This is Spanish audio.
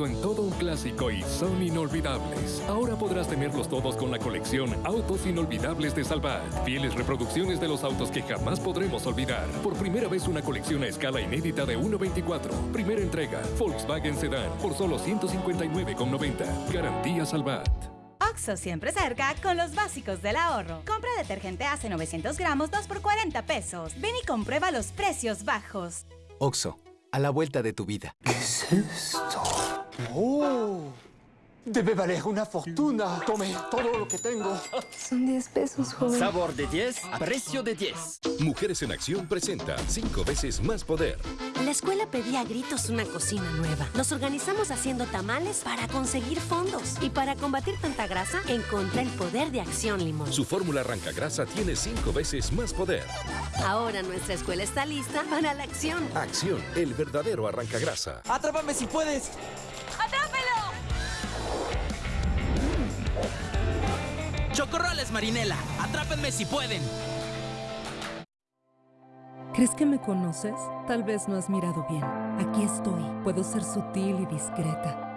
convertido en todo un clásico y son inolvidables. Ahora podrás tenerlos todos con la colección Autos Inolvidables de Salvat. Fieles reproducciones de los autos que jamás podremos olvidar. Por primera vez una colección a escala inédita de 1.24. Primera entrega, Volkswagen Sedan, por solo 159,90. Garantía Salvat. Oxo siempre cerca con los básicos del ahorro. Compra detergente hace 900 gramos 2 por 40 pesos. Ven y comprueba los precios bajos. Oxo, a la vuelta de tu vida. ¿Qué es esto? ¡Oh! Debe valer una fortuna. Tome todo lo que tengo. Son 10 pesos, joven. Sabor de 10 a precio de 10. Mujeres en Acción presenta 5 veces más poder. La escuela pedía a gritos una cocina nueva. Nos organizamos haciendo tamales para conseguir fondos. Y para combatir tanta grasa, encontré el poder de Acción Limón. Su fórmula arranca grasa tiene 5 veces más poder. Ahora nuestra escuela está lista para la acción. Acción, el verdadero arranca grasa. ¡Atrápame si puedes! Chocorroles Marinela, atrápenme si pueden. ¿Crees que me conoces? Tal vez no has mirado bien. Aquí estoy. Puedo ser sutil y discreta